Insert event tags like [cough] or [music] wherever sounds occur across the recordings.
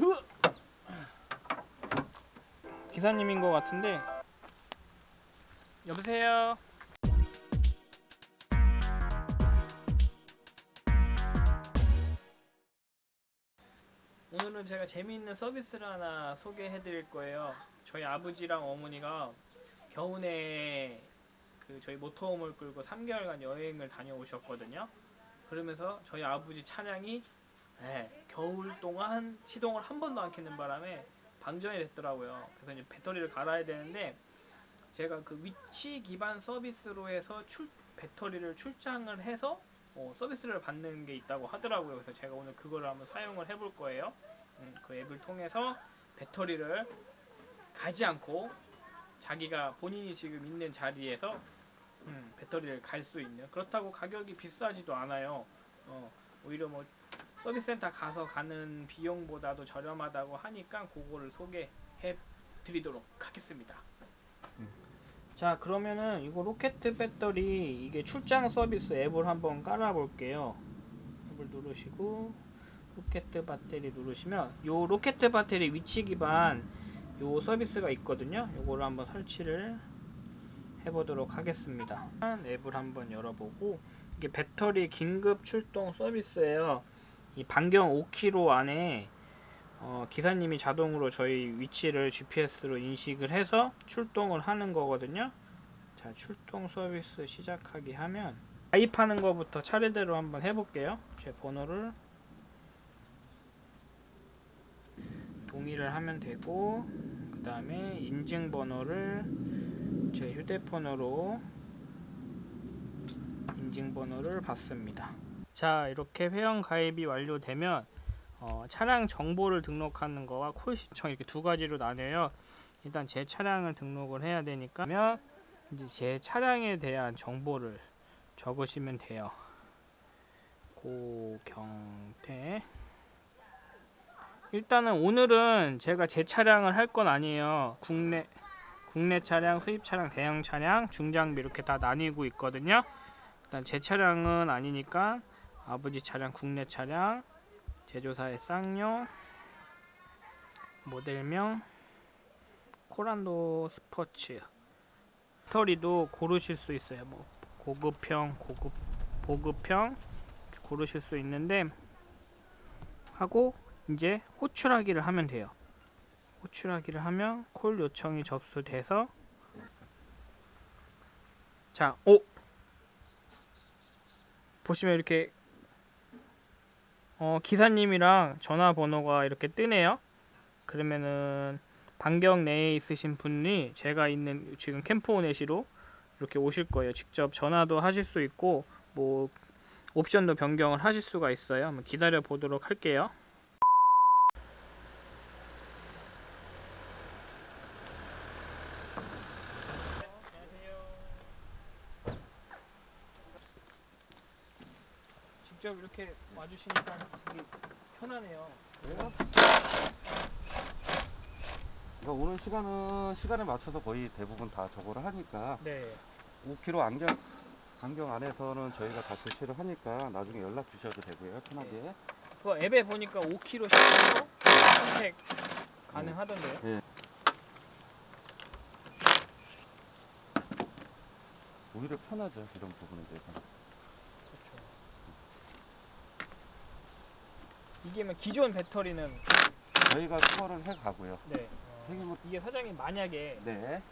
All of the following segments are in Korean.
으! 기사님인 것 같은데 여보세요. 오늘은 제가 재미있는 서비스를 하나 소개해 드릴 거예요. 저희 아버지랑 어머니가 겨우내 그 저희 모터홈을 끌고 3개월간 여행을 다녀오셨거든요. 그러면서 저희 아버지 차량이 예, 겨울 동안 시동을 한 번도 안 켜는 바람에 방전이 됐더라고요. 그래서 이제 배터리를 갈아야 되는데 제가 그 위치 기반 서비스로 해서 출 배터리를 출장을 해서 어, 서비스를 받는 게 있다고 하더라고요. 그래서 제가 오늘 그거를 한번 사용을 해볼 거예요. 음, 그 앱을 통해서 배터리를 가지 않고 자기가 본인이 지금 있는 자리에서 음, 배터리를 갈 수 있는 그렇다고 가격이 비싸지도 않아요. 어, 오히려 뭐 서비스센터 가서 가는 비용보다도 저렴하다고 하니까 그거를 소개해 드리도록 하겠습니다. 자 그러면은 이거 로켓 배터리 이게 출장 서비스 앱을 한번 깔아 볼게요. 앱을 누르시고 로켓 배터리 누르시면 요 로켓 배터리 위치 기반 요 서비스가 있거든요. 요거를 한번 설치를 해보도록 하겠습니다. 앱을 한번 열어보고 이게 배터리 긴급 출동 서비스예요. 이 반경 5km 안에 어, 기사님이 자동으로 저희 위치를 GPS로 인식을 해서 출동을 하는 거거든요. 자, 출동 서비스 시작하기 하면 가입하는 것부터 차례대로 한번 해볼게요. 제 번호를 동의를 하면 되고 그 다음에 인증번호를 제 휴대폰으로 인증번호를 받습니다. 자 이렇게 회원 가입이 완료되면 어, 차량 정보를 등록하는 거와 콜 신청 이렇게 두 가지로 나뉘어요. 일단 제 차량을 등록을 해야 되니까 면 이제 제 차량에 대한 정보를 적으시면 돼요. 고경태 일단은 오늘은 제가 제 차량을 할 건 아니에요. 국내 국내 차량, 수입 차량, 대형 차량, 중장비 이렇게 다 나뉘고 있거든요. 일단 제 차량은 아니니까 아버지 차량, 국내 차량, 제조사의 쌍용, 모델명, 코란도 스포츠. 배터리도 고르실 수 있어요. 뭐 고급형, 고급, 보급형 고르실 수 있는데 하고 이제 호출하기를 하면 돼요. 호출하기를 하면 콜 요청이 접수돼서 자, 오 보시면 이렇게 어, 기사님이랑 전화번호가 이렇게 뜨네요. 그러면은 반경 내에 있으신 분이 제가 있는 지금 캠프오넷시로 이렇게 오실 거예요. 직접 전화도 하실 수 있고 뭐 옵션도 변경을 하실 수가 있어요. 한번 기다려 보도록 할게요. 직접 이렇게 와주시니까 되게 편하네요. 그러니까 오는 시간은 시간에 맞춰서 거의 대부분 다 저거를 하니까 네. 5km 안경 반경 안에서는 저희가 다 조치를 하니까 나중에 연락 주셔도 되고요 편하게 그 앱에 보니까 5kg 시간으로 선택 가능하던데요. 예. 오히려 편하죠 이런 부분에 대해서 그렇죠. 이게 뭐 기존 배터리는 저희가 투어를 해 가고요 네. 어, 이게 사장님 만약에 네그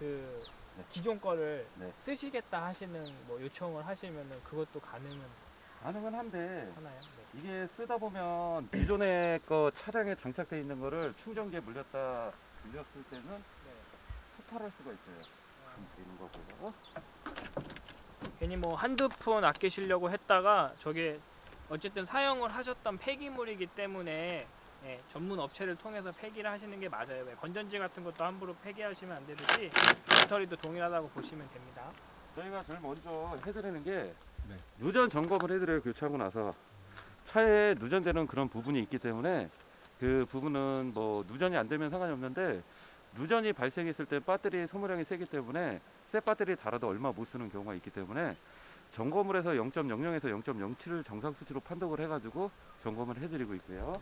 네. 기존 거를 네. 쓰시겠다 하시는 뭐 요청을 하시면은 그것도 가능은 가능은 한데 하나요? 네. 이게 쓰다 보면 기존에 거 차량에 장착되어 있는 거를 충전기에 물렸다 물렸을 때는 네. 폭발할 수가 있어요 되는 거고요 괜히 뭐 한두 푼 아끼시려고 했다가 저게 어쨌든 사용을 하셨던 폐기물이기 때문에 예, 전문 업체를 통해서 폐기를 하시는 게 맞아요. 왜 건전지 같은 것도 함부로 폐기하시면 안 되듯이 배터리도 동일하다고 보시면 됩니다. 저희가 제일 먼저 해드리는 게 네. 누전 점검을 해드려요 교체하고 나서 차에 누전되는 그런 부분이 있기 때문에 그 부분은 뭐 누전이 안 되면 상관이 없는데 누전이 발생했을 때 배터리 소모량이 세기 때문에 새 배터리 달아도 얼마 못 쓰는 경우가 있기 때문에 점검을 해서 0.00에서 0.07을 정상 수치로 판독을 해가지고 점검을 해드리고 있고요.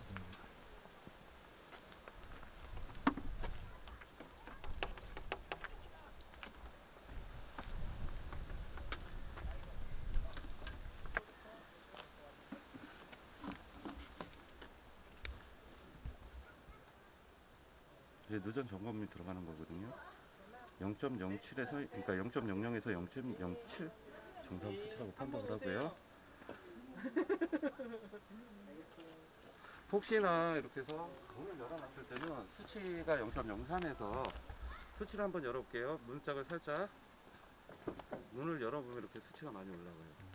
이제 누전 점검이 들어가는 거거든요. 0.07에서 그러니까 0.00에서 0.07 정상 수치라고 판단을 하고요. [laughs] 혹시나 이렇게 해서 문을 열어놨을 때는 수치가 0.03에서 수치를 한번 열어볼게요. 문짝을 살짝 문을 열어보면 이렇게 수치가 많이 올라가요.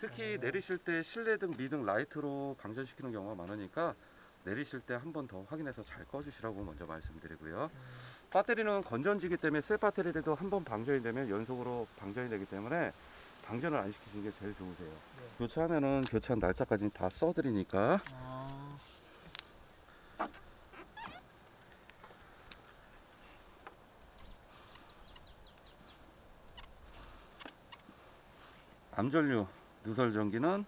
특히 내리실 때 실내 등, 미등, 라이트로 방전시키는 경우가 많으니까 내리실 때 한 번 더 확인해서 잘 꺼주시라고 먼저 말씀드리고요. 배터리는 건전지기 때문에 새 배터리라도 한 번 방전이 되면 연속으로 방전이 되기 때문에 방전을 안 시키시는 게 제일 좋으세요. 교체하면은 교체한 날짜까지 다 써드리니까 아, 암전류 누설 전기는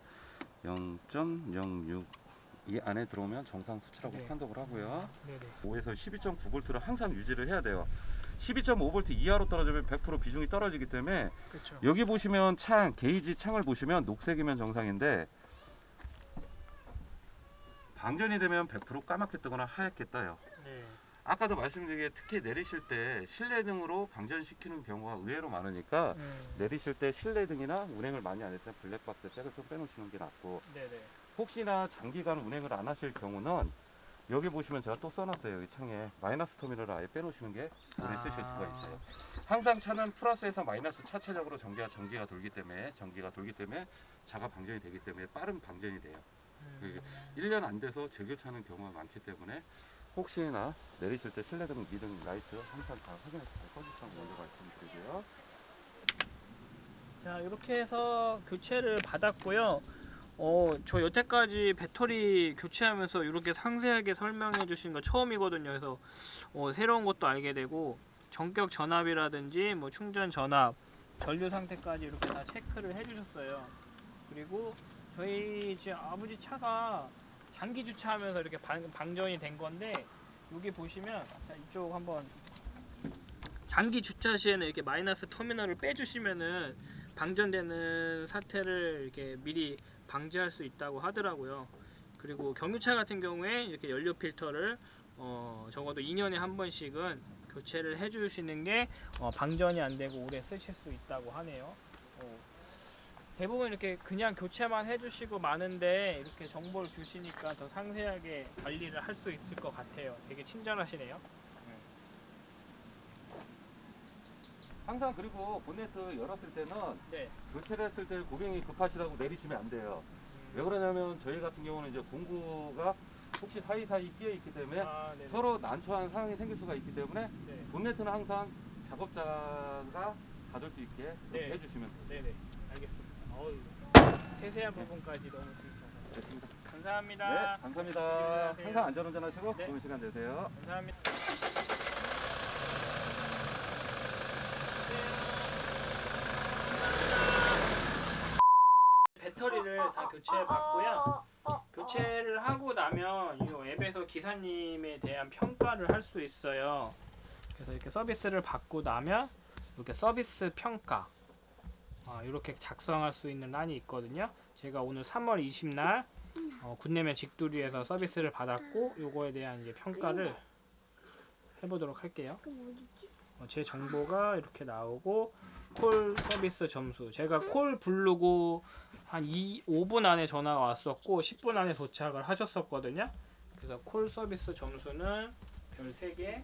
0.06 이 안에 들어오면 정상 수치라고 네. 판독을 하고요. 네네. 5에서 12.9V를 항상 유지를 해야 돼요. 12.5V 이하로 떨어지면 100% 비중이 떨어지기 때문에 그렇죠. 여기 보시면 창 게이지 창을 보시면 녹색이면 정상인데 방전이 되면 100% 까맣게 뜨거나 하얗게 떠요. 네. 아까도 말씀드린 게 특히 내리실 때 실내 등으로 방전시키는 경우가 의외로 많으니까 음, 내리실 때 실내 등이나 운행을 많이 안 했을 때 블랙박스 백을 좀 빼놓으시는 게 낫고 네네. 혹시나 장기간 운행을 안 하실 경우는 여기 보시면 제가 또 써놨어요. 이 창에 마이너스 터미널을 아예 빼놓으시는 게 오래 쓰실 수가 있어요. 항상 차는 플러스에서 마이너스 자체적으로 전기가 전기가 돌기 때문에 전기가 돌기 때문에 자가 방전이 되기 때문에 빠른 방전이 돼요. 음, 1년 안 돼서 재교체하는 경우가 많기 때문에 혹시나 내리실 때 실내등, 미등, 라이트 항상 다 확인해서 잘 꺼주시라고 먼저 말씀드리고요. 자 이렇게 해서 교체를 받았고요. 어, 저 여태까지 배터리 교체하면서 이렇게 상세하게 설명해 주신 거 처음이거든요. 그래서 어, 새로운 것도 알게 되고 전격 전압이라든지 뭐 충전 전압, 전류 상태까지 이렇게 다 체크를 해 주셨어요. 그리고 저희 이제 아버지 차가 장기 주차하면서 이렇게 방, 방전이 된 건데 여기 보시면 자, 이쪽 한번 장기 주차 시에는 이렇게 마이너스 터미널을 빼주시면은 방전되는 사태를 이렇게 미리 방지할 수 있다고 하더라고요. 그리고 경유차 같은 경우에 이렇게 연료 필터를 어, 적어도 2년에 한 번씩은 교체를 해주시는 게 어, 방전이 안 되고 오래 쓰실 수 있다고 하네요. 어, 대부분 이렇게 그냥 교체만 해주시고 마는데 이렇게 정보를 주시니까 더 상세하게 관리를 할 수 있을 것 같아요. 되게 친절하시네요. 항상 그리고 본네트 열었을 때는 네. 교체를 했을 때 고객이 급하시다고 내리시면 안 돼요. 왜 그러냐면 저희 같은 경우는 이제 공구가 혹시 사이사이 끼어 있기 때문에 아. 서로 난처한 상황이 생길 수가 있기 때문에 네. 본네트는 항상 작업자가 닫을 수 있게 네. 해주시면 돼요. 네네 알겠습니다. 어우, 세세한 부분까지 너무 좋으셔서 됐습니다. 감사합니다. 네, 감사합니다. 안녕하세요. 항상 안전운전 하시고 네. 좋은 시간 되세요. 감사합니다. 배터리를 다 교체해 봤고요. 교체를 하고 나면 이 앱에서 기사님에 대한 평가를 할 수 있어요. 그래서 이렇게 서비스를 받고 나면 이렇게 서비스 평가 아, 이렇게 작성할 수 있는 란이 있거든요. 제가 오늘 3월 20날 어, 군내면 직두리에서 서비스를 받았고 요거에 대한 이제 평가를 해보도록 할게요. 어, 제 정보가 이렇게 나오고 콜 서비스 점수 제가 콜 부르고 한 2, 5분 안에 전화가 왔었고 10분 안에 도착을 하셨었거든요. 그래서 콜 서비스 점수는 별 3개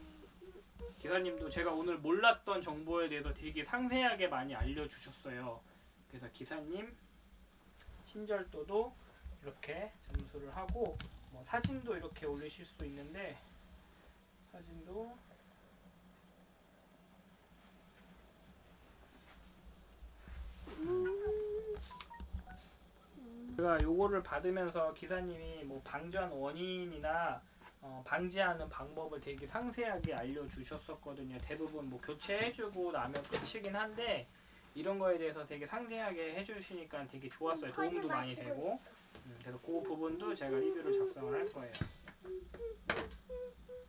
기사님도 제가 오늘 몰랐던 정보에 대해서 되게 상세하게 많이 알려주셨어요. 그래서 기사님 친절도도 이렇게 점수를 하고 뭐 사진도 이렇게 올리실 수 있는데 사진도 제가 요거를 받으면서 기사님이 뭐 방전 원인이나 어, 방지하는 방법을 되게 상세하게 알려주셨었거든요. 대부분 뭐 교체해주고 나면 끝이긴 한데 이런 거에 대해서 되게 상세하게 해주시니까 되게 좋았어요. 도움도 많이 되고 음, 그래서 그 부분도 제가 리뷰를 작성을 할 거예요.